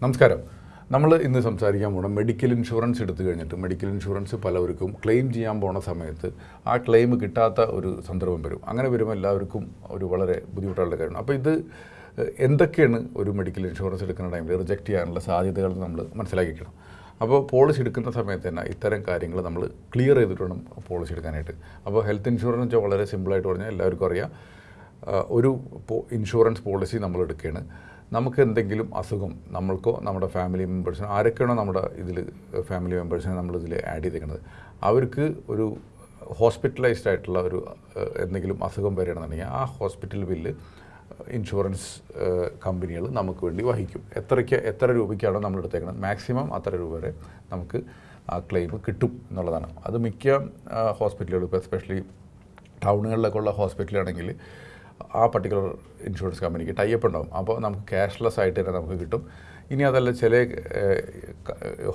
നമസ്കാരം. നമ്മൾ ഇന്ന് സംസാരിക്കാൻ പോകണം മെഡിക്കൽ ഇൻഷുറൻസ് എടുത്തു കഴിഞ്ഞിട്ട് മെഡിക്കൽ ഇൻഷുറൻസ് പലവർക്കും ക്ലെയിം ചെയ്യാൻ പോണ സമയത്ത് ആ ക്ലെയിം കിട്ടാത്ത ഒരു സന്ദർഭം വരും. അങ്ങനെ വരുമ്പോൾ എല്ലാവർക്കും ഒരു വളരെ ബുദ്ധിമുട്ടുള്ള കാര്യമാണ്. അപ്പോൾ ഇത് എന്തൊക്കെയാണ് ഒരു മെഡിക്കൽ ഇൻഷുറൻസ് എടുക്കുന്ന ടൈമിൽ റിജക്റ്റ് ചെയ്യാനുള്ള സാധ്യതകൾ നമ്മൾ മനസ്സിലാക്കിക്കണം. അപ്പോൾ പോളിസി എടുക്കുന്ന സമയത്ത് തന്നെ ഇത്തരം കാര്യങ്ങൾ നമ്മൾ ക്ലിയർ ചെയ്തിട്ട് വേണം പോളിസി എടുക്കാനായിട്ട്. അപ്പോൾ ഹെൽത്ത് ഇൻഷുറൻസ് വളരെ സിമ്പിളായിട്ട് പറഞ്ഞാൽ എല്ലാവർക്കും അറിയാം. ഒരു ഇൻഷുറൻസ് പോളിസി നമ്മൾ എടുക്കുകയാണ് നമുക്ക് എന്തെങ്കിലും അസുഖം നമ്മൾക്കോ നമ്മുടെ ഫാമിലി മെമ്പേഴ്സിനോ ആരൊക്കെയാണോ നമ്മുടെ ഇതിൽ ഫാമിലി മെമ്പേഴ്സിനെ നമ്മൾ ഇതിൽ ആഡ് ചെയ്തേക്കുന്നത് അവർക്ക് ഒരു ഹോസ്പിറ്റലൈസ്ഡ് ആയിട്ടുള്ള ഒരു എന്തെങ്കിലും അസുഖം വരികയാണെന്നുണ്ടെങ്കിൽ ആ ഹോസ്പിറ്റൽ ബില്ല് ഇൻഷുറൻസ് കമ്പനികൾ നമുക്ക് വേണ്ടി വഹിക്കും. എത്രയ്ക്ക് എത്ര രൂപയ്ക്കാണോ നമ്മൾ എടുത്തേക്കുന്നത് മാക്സിമം അത്ര രൂപ വരെ നമുക്ക് ആ ക്ലെയിം കിട്ടും എന്നുള്ളതാണ്. അത് മിക്ക ഹോസ്പിറ്റലുകളും ഇപ്പോൾ എസ്പെഷ്യലി ടൗണുകളിലൊക്കെ ഉള്ള ഹോസ്പിറ്റലാണെങ്കിൽ ആ പർട്ടിക്കുലർ ഇൻഷുറൻസ് കമ്പനിക്ക് ടൈപ്പ് ഉണ്ടാവും. അപ്പോൾ നമുക്ക് ക്യാഷ്ലെസ് ആയിട്ട് തന്നെ നമുക്ക് കിട്ടും. ഇനി അതല്ല ചില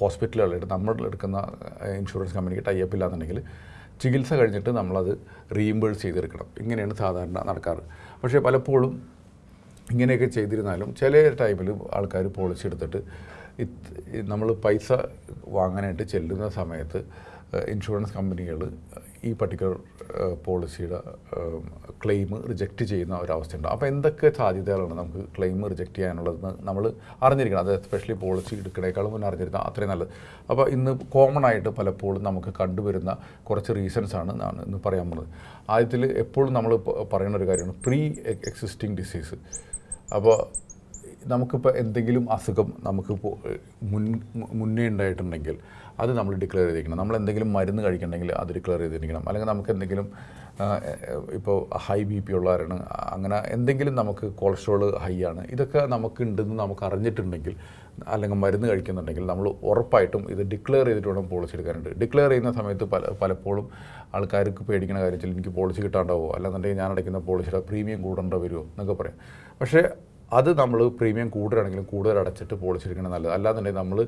ഹോസ്പിറ്റലുകളായിട്ട് നമ്മൾ എടുക്കുന്ന ഇൻഷുറൻസ് കമ്പനിക്ക് ടൈപ്പ് ഇല്ലാന്നുണ്ടെങ്കിൽ ചികിത്സ കഴിഞ്ഞിട്ട് നമ്മളത് റീഇംബേഴ്സ് ചെയ്തെടുക്കണം. ഇങ്ങനെയാണ് സാധാരണ നടക്കാറ്. പക്ഷേ പലപ്പോഴും ഇങ്ങനെയൊക്കെ ചെയ്തിരുന്നാലും ചില ടൈമിൽ ആൾക്കാർ പോളിസി എടുത്തിട്ട് നമ്മൾ പൈസ വാങ്ങാനായിട്ട് ചെല്ലുന്ന സമയത്ത് ഇൻഷുറൻസ് കമ്പനികൾ ഈ പർട്ടിക്കുലർ പോളിസിയുടെ ക്ലെയിം റിജക്റ്റ് ചെയ്യുന്ന ഒരവസ്ഥയുണ്ട്. അപ്പോൾ എന്തൊക്കെ സാധ്യതകളാണ് നമുക്ക് ക്ലെയിം റിജക്റ്റ് ചെയ്യാനുള്ളതെന്ന് നമ്മൾ അറിഞ്ഞിരിക്കണം. അത് എസ്പെഷ്യലി പോളിസി എടുക്കണേക്കാളും മുന്നേ അറിഞ്ഞിരുന്ന അത്രയും നല്ലത്. അപ്പോൾ ഇന്ന് കോമൺ ആയിട്ട് പലപ്പോഴും നമുക്ക് കണ്ടുവരുന്ന കുറച്ച് റീസൺസ് ആണ് ഞാൻ ഇന്ന് പറയാൻ പോകുന്നത്. ആദ്യത്തിൽ എപ്പോഴും നമ്മൾ പറയുന്ന ഒരു കാര്യമാണ് പ്രീ എക്സിസ്റ്റിംഗ് ഡിസീസ് അപ്പോൾ നമുക്കിപ്പോൾ എന്തെങ്കിലും അസുഖം നമുക്ക് മുൻ മുന്നേ ഉണ്ടായിട്ടുണ്ടെങ്കിൽ അത് നമ്മൾ ഡിക്ലെയർ ചെയ്തിരിക്കണം. നമ്മൾ എന്തെങ്കിലും മരുന്ന് കഴിക്കണമെങ്കിൽ അത് ഡിക്ലെയർ ചെയ്തിരിക്കണം. അല്ലെങ്കിൽ നമുക്ക് എന്തെങ്കിലും ഇപ്പോൾ ഹൈ ബി പി ഉള്ളവരാണ് അങ്ങനെ എന്തെങ്കിലും നമുക്ക് കൊളസ്ട്രോൾ ഹൈ ആണ് ഇതൊക്കെ നമുക്ക് ഉണ്ടെന്ന് നമുക്ക് അറിഞ്ഞിട്ടുണ്ടെങ്കിൽ അല്ലെങ്കിൽ മരുന്ന് കഴിക്കുന്നുണ്ടെങ്കിൽ നമ്മൾ ഉറപ്പായിട്ടും ഇത് ഡിക്ലെയർ ചെയ്തിട്ട് വേണം പോളിസി എടുക്കാനുണ്ട് ഡിക്ലെയർ ചെയ്യുന്ന സമയത്ത് പല പലപ്പോഴും ആൾക്കാർക്ക് പേടിക്കുന്ന കാര്യത്തിൽ എനിക്ക് പോളിസി കിട്ടാണ്ടാവോ? അല്ലാന്നുണ്ടെങ്കിൽ ഞാൻ അടയ്ക്കുന്ന പോളിസിയുടെ പ്രീമിയം കൂടേണ്ട വരുമോ എന്നൊക്കെ പറയാം. പക്ഷേ അത് നമ്മൾ പ്രീമിയം കൂടുതലാണെങ്കിലും കൂടുതൽ അടച്ചിട്ട് പോളിസി എടുക്കണം നല്ലത്. അല്ലാന്നുണ്ടെങ്കിൽ നമ്മൾ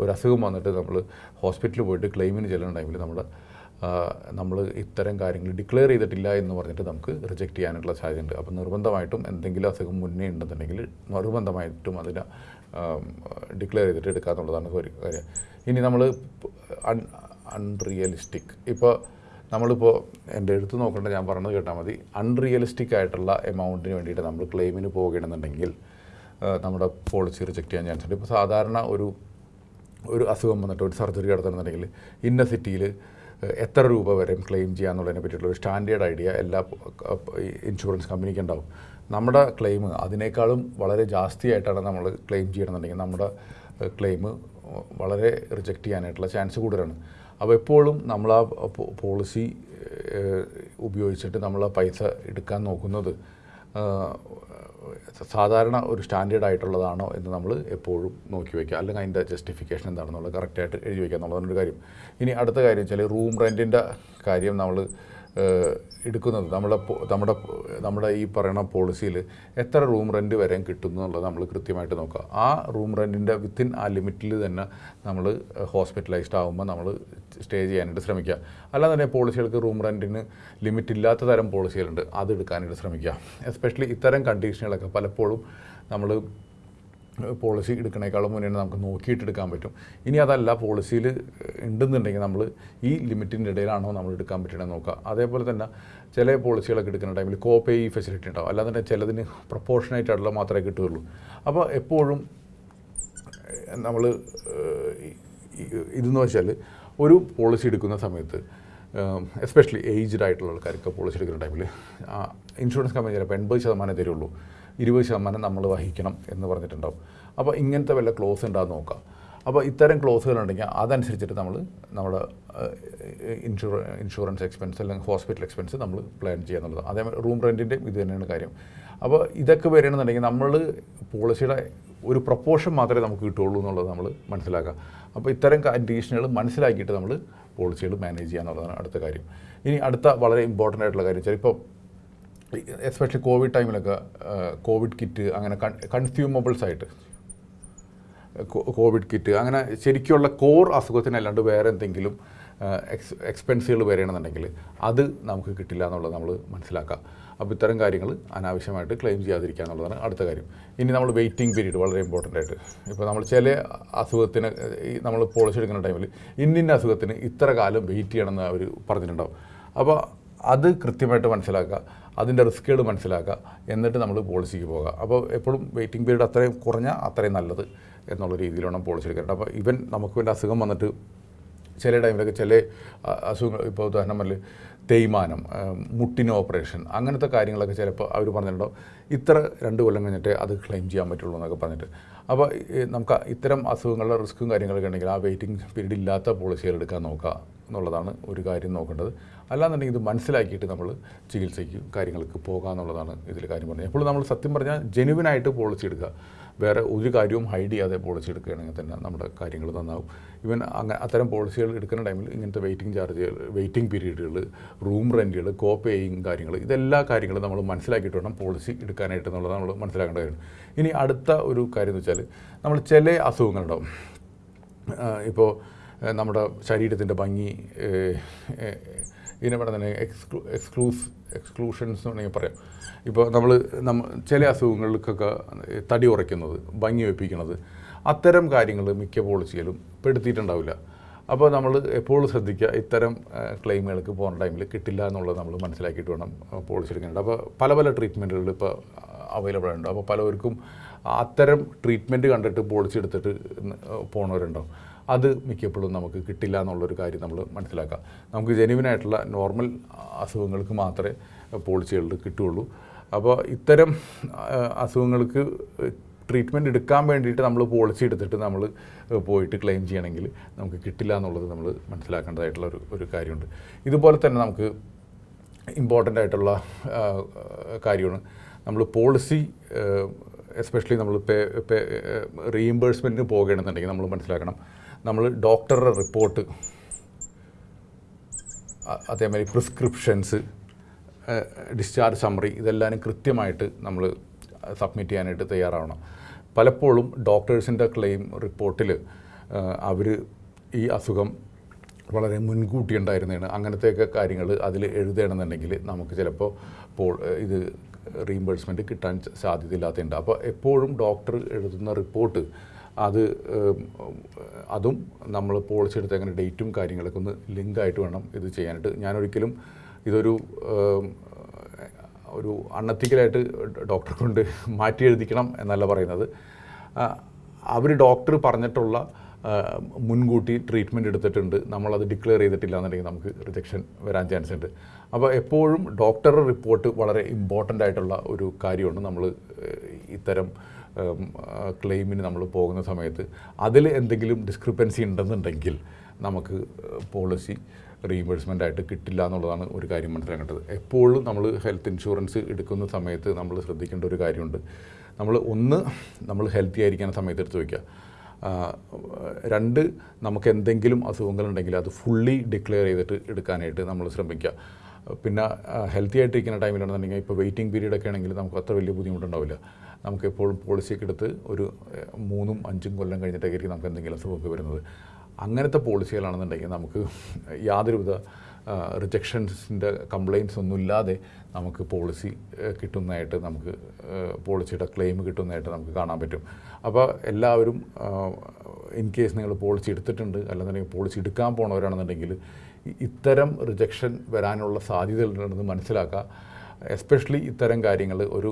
ഒരു അസുഖം വന്നിട്ട് നമ്മൾ ഹോസ്പിറ്റലിൽ പോയിട്ട് ക്ലെയിമിന് ചെല്ലുന്ന ടൈമിൽ നമ്മൾ നമ്മൾ ഇത്തരം കാര്യങ്ങൾ ഡിക്ലെയർ ചെയ്തിട്ടില്ല എന്ന് പറഞ്ഞിട്ട് നമുക്ക് റിജക്റ്റ് ചെയ്യാനുള്ള സാധ്യതയുണ്ട്. അപ്പോൾ നിർബന്ധമായിട്ടും എന്തെങ്കിലും അസുഖം മുന്നേ ഉണ്ടെന്നുണ്ടെങ്കിൽ നിർബന്ധമായിട്ടും അതിനെ ഡിക്ലെയർ ചെയ്തിട്ട് എടുക്കാന്നുള്ളതാണ് ഒരു കാര്യം. ഇനി നമ്മൾ അൺ അൺറിയലിസ്റ്റിക്. ഇപ്പോൾ നമ്മളിപ്പോൾ എന്റെ എടുത്ത് നോക്കേണ്ട ഞാൻ പറഞ്ഞത് കേട്ടാൽ മതി. അൺറിയലിസ്റ്റിക് ആയിട്ടുള്ള എമൗണ്ടിന് വേണ്ടിയിട്ട് നമ്മൾ ക്ലെയിമിന് പോകണമെന്നുണ്ടെങ്കിൽ നമ്മുടെ പോളിസി റിജക്റ്റ് ചെയ്യാൻ ചാൻസ് ഉണ്ട്. ഇപ്പോൾ സാധാരണ ഒരു ഒരു അസുഖം വന്നിട്ട് ഒരു സർജറി നടത്തണമെന്നുണ്ടെങ്കിൽ ഇന്ന സിറ്റിയിൽ എത്ര രൂപ വരെ ക്ലെയിം ചെയ്യാന്നുള്ളതിനെ പറ്റിയിട്ടുള്ള ഒരു സ്റ്റാൻഡേർഡ് ഐഡിയ എല്ലാ ഇൻഷുറൻസ് കമ്പനിക്ക് ഉണ്ടാവും. നമ്മുടെ ക്ലെയിം അതിനേക്കാളും വളരെ ജാസ്തിയായിട്ടാണ് നമ്മൾ ക്ലെയിം ചെയ്യണമെന്നുണ്ടെങ്കിൽ നമ്മുടെ ക്ലെയിം വളരെ റിജക്റ്റ് ചെയ്യാനായിട്ടുള്ള ചാൻസ് കൂടുതലാണ്. അപ്പോൾ എപ്പോഴും നമ്മൾ ആ പോളിസി ഉപയോഗിച്ചിട്ട് നമ്മൾ ആ പൈസ എടുക്കാൻ നോക്കുന്നത് സാധാരണ ഒരു സ്റ്റാൻഡേർഡ് ആയിട്ടുള്ളതാണോ എന്ന് നമ്മൾ എപ്പോഴും നോക്കി വയ്ക്കുക. അല്ലെങ്കിൽ അതിന്റെ ജസ്റ്റിഫിക്കേഷൻ എന്താണെന്നുള്ളത് കറക്റ്റായിട്ട് എഴുതി വയ്ക്കുക എന്നുള്ളതാണ് ഒരു കാര്യം. ഇനി അടുത്ത കാര്യം വെച്ചാൽ റൂം റെന്റിന്റെ കാര്യം നമ്മൾ എടുക്കുന്നത്. നമ്മളെ നമ്മുടെ നമ്മുടെ ഈ പറയുന്ന പോളിസിയിൽ എത്ര റൂം റെന്റ് വരെ കിട്ടുന്നു എന്നുള്ളത് നമ്മൾ കൃത്യമായിട്ട് നോക്കുക. ആ റൂം റെന്റിന്റെ വിത്തിൻ ആ ലിമിറ്റിൽ തന്നെ നമ്മൾ ഹോസ്പിറ്റലൈസ്ഡ് ആകുമ്പോൾ നമ്മൾ സ്റ്റേ ചെയ്യാനായിട്ട് ശ്രമിക്കുക. അല്ലാതെ തന്നെ പോളിസികൾക്ക് റൂം റെന്റിന് ലിമിറ്റ് ഇല്ലാത്ത തരം പോളിസികളുണ്ട് അത് എടുക്കാനായിട്ട് ശ്രമിക്കുക. എസ്പെഷ്യലി ഇത്തരം കണ്ടീഷനുകളൊക്കെ പലപ്പോഴും നമ്മൾ പോളിസി എടുക്കണേക്കാളും മുന്നേ നമുക്ക് നോക്കിയിട്ട് എടുക്കാൻ പറ്റും. ഇനി അതല്ല പോളിസിയിൽ ഉണ്ടെന്നുണ്ടെങ്കിൽ നമ്മൾ ഈ ലിമിറ്റിന്റെ ഇടയിലാണോ നമ്മൾ എടുക്കാൻ പറ്റണമെന്ന് നോക്കുക. അതേപോലെ തന്നെ ചില പോളിസികളൊക്കെ എടുക്കുന്ന ടൈമിൽ കോപ്പേ ഈ ഫെസിലിറ്റി ഉണ്ടാവും. അല്ലാതെ തന്നെ ചിലതിന് പ്രപ്പോർഷനായിട്ടുള്ള മാത്രമേ കിട്ടുകയുള്ളൂ. അപ്പോൾ എപ്പോഴും നമ്മൾ ഇതെന്ന് വെച്ചാൽ ഒരു പോളിസി എടുക്കുന്ന സമയത്ത് എസ്പെഷ്യലി ഏജ്ഡ് ആയിട്ടുള്ള ആൾക്കാർക്ക് പോളിസി എടുക്കുന്ന ടൈമിൽ ഇൻഷുറൻസ് കമ്പനി ചിലപ്പോൾ എൺപത് ശതമാനം തരുള്ളൂ. ഇരുപത് ശതമാനം നമ്മൾ വഹിക്കണം എന്ന് പറഞ്ഞിട്ടുണ്ടാവും. അപ്പോൾ ഇങ്ങനത്തെ വല്ല ക്ലോസ് ഉണ്ടാകുന്ന നോക്കാം. അപ്പോൾ ഇത്തരം ക്ലോസുകൾ ഉണ്ടെങ്കിൽ അതനുസരിച്ചിട്ട് നമ്മൾ നമ്മുടെ ഇൻഷുറ ഇൻഷുറൻസ് എക്സ്പെൻസ് അല്ലെങ്കിൽ ഹോസ്പിറ്റൽ എക്സ്പെൻസ് നമ്മൾ പ്ലാൻ ചെയ്യുക എന്നുള്ളത്. അതേമാതിരി റൂം റെന്റിന്റെ ഇത് തന്നെയാണ് കാര്യം. അപ്പോൾ ഇതൊക്കെ വരണമെന്നുണ്ടെങ്കിൽ നമ്മൾ പോളിസിയുടെ ഒരു പ്രപ്പോർഷൻ മാത്രമേ നമുക്ക് കിട്ടുള്ളൂ എന്നുള്ളത് നമ്മൾ മനസ്സിലാക്കുക. അപ്പോൾ ഇത്തരം കണ്ടീഷനുകൾ മനസ്സിലാക്കിയിട്ട് നമ്മൾ പോളിസികൾ മാനേജ് ചെയ്യുക എന്നുള്ളതാണ് അടുത്ത കാര്യം. ഇനി അടുത്ത വളരെ ഇമ്പോർട്ടന്റ് ആയിട്ടുള്ള കാര്യം വെച്ചാൽ ഇപ്പോൾ എസ്പെഷ്യലി കോവിഡ് ടൈമിലൊക്കെ കോവിഡ് കിറ്റ് അങ്ങനെ കൺസ്യൂമബിൾസ് ആയിട്ട് കോവിഡ് കിറ്റ് അങ്ങനെ ശരിക്കുള്ള കോർ അസുഖത്തിനല്ലാണ്ട് വേറെ എന്തെങ്കിലും എക്സ് എക്സ്പെൻസുകൾ വരികയാണെന്നുണ്ടെങ്കിൽ അത് നമുക്ക് കിട്ടില്ല എന്നുള്ളത് നമ്മൾ മനസ്സിലാക്കുക അപ്പോൾ ഇത്തരം കാര്യങ്ങൾ അനാവശ്യമായിട്ട് ക്ലെയിം ചെയ്യാതിരിക്കുക എന്നുള്ളതാണ് അടുത്ത കാര്യം. ഇനി നമ്മൾ വെയിറ്റിംഗ് പീരീഡ് വളരെ ഇമ്പോർട്ടന്റ് ആയിട്ട്. ഇപ്പോൾ നമ്മൾ ചില അസുഖത്തിന് നമ്മൾ പോളിസി എടുക്കുന്ന ടൈമിൽ ഇന്നിന്ന അസുഖത്തിന് ഇത്ര കാലം വെയിറ്റ് ചെയ്യണം എന്ന് അവർ പറഞ്ഞിട്ടുണ്ടാവും. അപ്പോൾ അത് കൃത്യമായിട്ട് മനസ്സിലാക്കുക. അതിന്റെ റിസ്ക്കുകൾ മനസ്സിലാക്കുക. എന്നിട്ട് നമ്മൾ പോളിസിക്ക് പോകുക അപ്പോൾ എപ്പോഴും വെയിറ്റിംഗ് പീരീഡ് അത്രയും കുറഞ്ഞാൽ അത്രയും നല്ലത് എന്നുള്ള രീതിയിൽ വേണം പോളിസി എടുക്കേണ്ടത്. അപ്പോൾ ഇവൻ നമുക്ക് വേണ്ട അസുഖം വന്നിട്ട് ചില ടൈമിലൊക്കെ ചില അസുഖങ്ങൾ ഇപ്പോൾ ഉദാഹരണം തേയ്മാനം മുട്ടിന് ഓപ്പറേഷൻ അങ്ങനത്തെ കാര്യങ്ങളൊക്കെ ചിലപ്പോൾ അവർ പറഞ്ഞിട്ടുണ്ടാവും ഇത്ര രണ്ട് കൊല്ലം കഴിഞ്ഞിട്ട് അത് ക്ലെയിം ചെയ്യാൻ പറ്റുള്ളൂ എന്നൊക്കെ പറഞ്ഞിട്ട്. അപ്പോൾ നമുക്ക് ഇത്തരം അസുഖങ്ങളുടെ റിസ്ക്കും കാര്യങ്ങളൊക്കെ ഉണ്ടെങ്കിൽ ആ വെയിറ്റിംഗ് പീരീഡ് ഇല്ലാത്ത പോളിസികൾ എടുക്കാൻ നോക്കുക എന്നുള്ളതാണ് ഒരു കാര്യം നോക്കേണ്ടത്. അല്ലാന്നുണ്ടെങ്കിൽ ഇത് മനസ്സിലാക്കിയിട്ട് നമ്മൾ ചികിത്സയ്ക്ക് കാര്യങ്ങൾക്ക് പോകുക എന്നുള്ളതാണ് ഇതിൽ കാര്യം പറഞ്ഞത്. എപ്പോഴും നമ്മൾ സത്യം പറഞ്ഞാൽ ജെനുവിനായിട്ട് പോളിസി എടുക്കുക. വേറെ ഒരു കാര്യവും ഹൈഡ് ചെയ്യാതെ പോളിസി എടുക്കുകയാണെങ്കിൽ തന്നെ നമ്മുടെ കാര്യങ്ങൾ നന്നാവും. ഇവൻ അങ്ങനെ അത്തരം പോളിസികൾ എടുക്കുന്ന ടൈമിൽ ഇങ്ങനത്തെ വെയിറ്റിംഗ് ചാർജുകൾ വെയിറ്റിംഗ് പീരീഡുകൾ റൂം റെന്റുകൾ കോ പേയിങ് കാര്യങ്ങൾ ഇതെല്ലാ കാര്യങ്ങളും നമ്മൾ മനസ്സിലാക്കിയിട്ട് വേണം പോളിസി എടുക്കാനായിട്ട് എന്നുള്ളത് നമ്മൾ മനസ്സിലാക്കേണ്ട കാര്യം. ഇനി അടുത്ത ഒരു കാര്യം എന്ന് വെച്ചാൽ നമ്മൾ ചില അസുഖങ്ങളുണ്ടാവും ഇപ്പോൾ നമ്മുടെ ശരീരത്തിന്റെ ഭംഗി ഇതിനെ പറഞ്ഞ എക്സ്ക്ലൂ എക്സ്ക്ലൂസ് എക്സ്ക്ലൂഷൻസ് എന്ന് വേണമെങ്കിൽ പറയാം. ഇപ്പോൾ നമ്മൾ നമ്മൾ ചില അസുഖങ്ങൾക്കൊക്കെ തടി ഉറയ്ക്കുന്നത് ഭംഗി വെപ്പിക്കുന്നത് അത്തരം കാര്യങ്ങൾ മിക്ക പോളിസിയിലും പെടുത്തിയിട്ടുണ്ടാവില്ല. അപ്പോൾ നമ്മൾ എപ്പോഴും ശ്രദ്ധിക്കുക ഇത്തരം ക്ലെയിമുകൾക്ക് പോകുന്ന ടൈമിൽ കിട്ടില്ല എന്നുള്ളത് നമ്മൾ മനസ്സിലാക്കിയിട്ട് വേണം പോളിസി എടുക്കാനുണ്ട് അപ്പോൾ പല പല ട്രീറ്റ്മെന്റുകൾ ഇപ്പോൾ അവൈലബിൾ ഉണ്ട് അപ്പോൾ പലവർക്കും അത്തരം ട്രീറ്റ്മെന്റ് കണ്ടിട്ട് പോളിസി എടുത്തിട്ട് പോണവരുണ്ടാവും. അത് മിക്കപ്പോഴും നമുക്ക് കിട്ടില്ല എന്നുള്ളൊരു കാര്യം നമ്മൾ മനസ്സിലാക്കുക നമുക്ക് ജെനുവിനായിട്ടുള്ള നോർമൽ അസുഖങ്ങൾക്ക് മാത്രമേ പോളിസികളിൽ കിട്ടുകയുള്ളൂ. അപ്പോൾ ഇത്തരം അസുഖങ്ങൾക്ക് ട്രീറ്റ്മെന്റ് എടുക്കാൻ വേണ്ടിയിട്ട് നമ്മൾ പോളിസി എടുത്തിട്ട് നമ്മൾ പോയിട്ട് ക്ലെയിം ചെയ്യണമെങ്കിൽ നമുക്ക് കിട്ടില്ല എന്നുള്ളത് നമ്മൾ മനസ്സിലാക്കേണ്ടതായിട്ടുള്ള ഒരു ഒരു കാര്യമുണ്ട്. ഇതുപോലെ തന്നെ നമുക്ക് ഇമ്പോർട്ടന്റ് ആയിട്ടുള്ള കാര്യമാണ് നമ്മൾ പോളിസി എസ്പെഷ്യലി നമ്മൾ പേ റീഇംബേഴ്സ്മെന്റിന് പോകുകയാണെന്നുണ്ടെങ്കിൽ നമ്മൾ മനസ്സിലാക്കണം. നമ്മൾ ഡോക്ടറുടെ റിപ്പോർട്ട്. അതേമാതിരി പ്രിസ്ക്രിപ്ഷൻസ് ഡിസ്ചാർജ് സമ്മറി ഇതെല്ലാം കൃത്യമായിട്ട് നമ്മൾ സബ്മിറ്റ് ചെയ്യാനായിട്ട് തയ്യാറാവണം. പലപ്പോഴും ഡോക്ടേഴ്സിന്റെ ക്ലെയിം റിപ്പോർട്ടിൽ അവർ ഈ അസുഖം വളരെ മുൻകൂട്ടി ഉണ്ടായിരുന്നതാണ് അങ്ങനത്തെയൊക്കെ കാര്യങ്ങൾ അതിൽ എഴുതണമെന്നുണ്ടെങ്കിൽ നമുക്ക് ചിലപ്പോൾ പോ ഇത് റീഇംബേഴ്സ്മെന്റ് കിട്ടാൻ സാധ്യതയില്ലാത്തതുണ്ട്. അപ്പോൾ എപ്പോഴും ഡോക്ടർ എഴുതുന്ന റിപ്പോർട്ട് അത് അതും നമ്മൾ പോളിസി എടുത്ത് അങ്ങനെ ഡേറ്റും കാര്യങ്ങളൊക്കെ ഒന്ന് ലിങ്കായിട്ട് വേണം ഇത് ചെയ്യാനായിട്ട്. ഞാനൊരിക്കലും ഇതൊരു ഒരു അണ്ണത്തിക്കലായിട്ട് ഡോക്ടറെ കൊണ്ട് മാറ്റി എഴുതിക്കണം എന്നല്ല പറയുന്നത്. അവർ ഡോക്ടർ പറഞ്ഞിട്ടുള്ള മുൻകൂട്ടി ട്രീറ്റ്മെന്റ് എടുത്തിട്ടുണ്ട്. നമ്മളത് ഡിക്ലെയർ ചെയ്തിട്ടില്ല എന്നുണ്ടെങ്കിൽ നമുക്ക് റിജക്ഷൻ വരാൻ ചാൻസ് ഉണ്ട്. അപ്പോൾ എപ്പോഴും ഡോക്ടറുടെ റിപ്പോർട്ട് വളരെ ഇമ്പോർട്ടന്റ് ആയിട്ടുള്ള ഒരു കാര്യമാണ് നമ്മൾ ഇത്തരം ക്ലെയിമിന് നമ്മൾ പോകുന്ന സമയത്ത് അതിൽ എന്തെങ്കിലും ഡിസ്ക്രിപ്പൻസി ഉണ്ടെന്നുണ്ടെങ്കിൽ നമുക്ക് പോളിസി റീഇംബേഴ്സ്മെന്റ് ആയിട്ട് കിട്ടില്ല എന്നുള്ളതാണ് ഒരു കാര്യം മനസ്സിലാക്കേണ്ടത്. എപ്പോഴും നമ്മൾ ഹെൽത്ത് ഇൻഷുറൻസ് എടുക്കുന്ന സമയത്ത് നമ്മൾ ശ്രദ്ധിക്കേണ്ട ഒരു കാര്യമുണ്ട്. നമ്മൾ ഒന്ന് നമ്മൾ ഹെൽത്തി ആയിരിക്കുന്ന സമയത്ത് എടുത്ത് വയ്ക്കുക രണ്ട് നമുക്ക് എന്തെങ്കിലും അസുഖങ്ങളുണ്ടെങ്കിൽ അത് ഫുള്ളി ഡിക്ലെയർ ചെയ്തിട്ട് എടുക്കാനായിട്ട് നമ്മൾ ശ്രമിക്കുക. പിന്നെ ഹെൽത്തി ആയിട്ടിരിക്കുന്ന ടൈമിലാണെന്നുണ്ടെങ്കിൽ ഇപ്പോൾ വെയിറ്റിംഗ് പീരീഡ് ഒക്കെ ആണെങ്കിൽ നമുക്ക് അത്ര വലിയ ബുദ്ധിമുട്ടുണ്ടാവില്ല. നമുക്ക് എപ്പോഴും പോളിസിയൊക്കെ എടുത്ത് ഒരു മൂന്നും അഞ്ചും കൊല്ലം കഴിഞ്ഞിട്ടൊക്കെ ആയിരിക്കും നമുക്ക് എന്തെങ്കിലും അസുഖമൊക്കെ വരുന്നത്. അങ്ങനത്തെ പോളിസികളാണെന്നുണ്ടെങ്കിൽ നമുക്ക് യാതൊരുവിധ റിജക്ഷൻസിന്റെ കംപ്ലയിൻസ് ഒന്നുമില്ലാതെ നമുക്ക് പോളിസി കിട്ടുന്നതായിട്ട് നമുക്ക് പോളിസിയുടെ ക്ലെയിം കിട്ടുന്നതായിട്ട് നമുക്ക് കാണാൻ പറ്റും. അപ്പോൾ എല്ലാവരും ഇൻ കേസ് നിങ്ങൾ പോളിസി എടുത്തിട്ടുണ്ട് അല്ലെന്നുണ്ടെങ്കിൽ പോളിസി എടുക്കാൻ പോണവരാണെന്നുണ്ടെങ്കിൽ ഇത്തരം റിജക്ഷൻ വരാനുള്ള സാധ്യതകളുണ്ടെന്ന് മനസ്സിലാക്കുക. എസ്പെഷ്യലി ഇത്തരം കാര്യങ്ങൾ ഒരു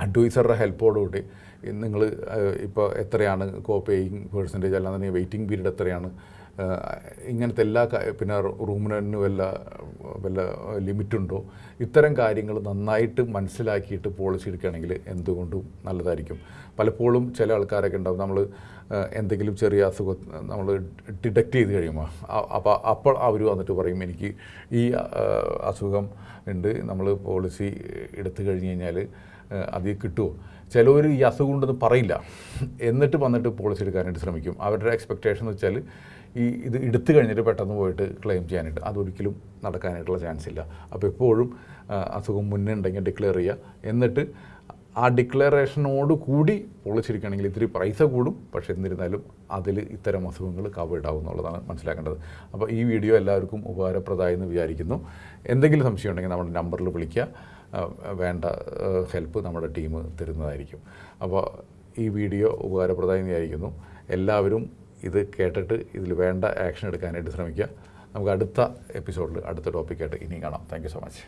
അഡ്വൈസറുടെ ഹെൽപ്പോടുകൂടി നിങ്ങൾ ഇപ്പോൾ എത്രയാണ് കോ പേയിങ് പേഴ്സന്റേജ് അല്ലാന്നുണ്ടെങ്കിൽ വെയിറ്റിംഗ് പീരീഡ് എത്രയാണ്? ഇങ്ങനത്തെ എല്ലാ പിന്നെ റൂമിന് വല്ല വല്ല ലിമിറ്റുണ്ടോ? ഇത്തരം കാര്യങ്ങൾ നന്നായിട്ട് മനസ്സിലാക്കിയിട്ട് പോളിസി എടുക്കുകയാണെങ്കിൽ എന്തുകൊണ്ടും നല്ലതായിരിക്കും. പലപ്പോഴും ചില ആൾക്കാരൊക്കെ ഉണ്ടാവും നമ്മൾ എന്തെങ്കിലും ചെറിയ അസുഖം നമ്മൾ ഡിറ്റക്റ്റ് ചെയ്ത് കഴിയുമ്പോൾ അപ്പോൾ അപ്പോൾ അവർ വന്നിട്ട് പറയും എനിക്ക് ഈ അസുഖം ഉണ്ട്. നമ്മൾ പോളിസി എടുത്തു കഴിഞ്ഞ് കഴിഞ്ഞാൽ അതിൽ കിട്ടുമോ ചിലവർ ഈ അസുഖം ഉണ്ടെന്ന് പറയില്ല. എന്നിട്ട് വന്നിട്ട് പോളിസി എടുക്കാനായിട്ട് ശ്രമിക്കും. അവരുടെ എക്സ്പെക്റ്റേഷൻ എന്ന് വെച്ചാൽ ഈ ഇത് എടുത്തു കഴിഞ്ഞിട്ട് പെട്ടെന്ന് പോയിട്ട് ക്ലെയിം ചെയ്യാനായിട്ട് അതൊരിക്കലും നടക്കാനായിട്ടുള്ള ചാൻസ് ഇല്ല. അപ്പോൾ എപ്പോഴും അസുഖം മുന്നേ ഉണ്ടെങ്കിൽ ഡിക്ലെയർ ചെയ്യുക എന്നിട്ട് ആ ഡിക്ലറേഷനോട് കൂടി പൊളിച്ചിരിക്കുകയാണെങ്കിൽ ഇത്തിരി പൈസ കൂടും. പക്ഷേ എന്നിരുന്നാലും അതിൽ ഇത്തരം അസുഖങ്ങൾ കവർ ആവും എന്നുള്ളതാണ് മനസ്സിലാക്കേണ്ടത്. അപ്പോൾ ഈ വീഡിയോ എല്ലാവർക്കും ഉപകാരപ്രദമായി എന്ന് വിചാരിക്കുന്നു. എന്തെങ്കിലും സംശയം ഉണ്ടെങ്കിൽ നമ്മുടെ നമ്പറിൽ വിളിക്കുക. വേണ്ട ഹെൽപ്പ് നമ്മുടെ ടീം തരുന്നതായിരിക്കും. അപ്പോൾ ഈ വീഡിയോ ഉപകാരപ്രദമായി വിചാരിക്കുന്നു എല്ലാവരും ഇത് കേട്ടിട്ട് ഇതിൽ വേണ്ട ആക്ഷൻ എടുക്കാനായിട്ട് ശ്രമിക്കുക. നമുക്ക് അടുത്ത എപ്പിസോഡിൽ അടുത്ത ടോപ്പിക്കായിട്ട് ഇനിയും കാണാം. Thank so much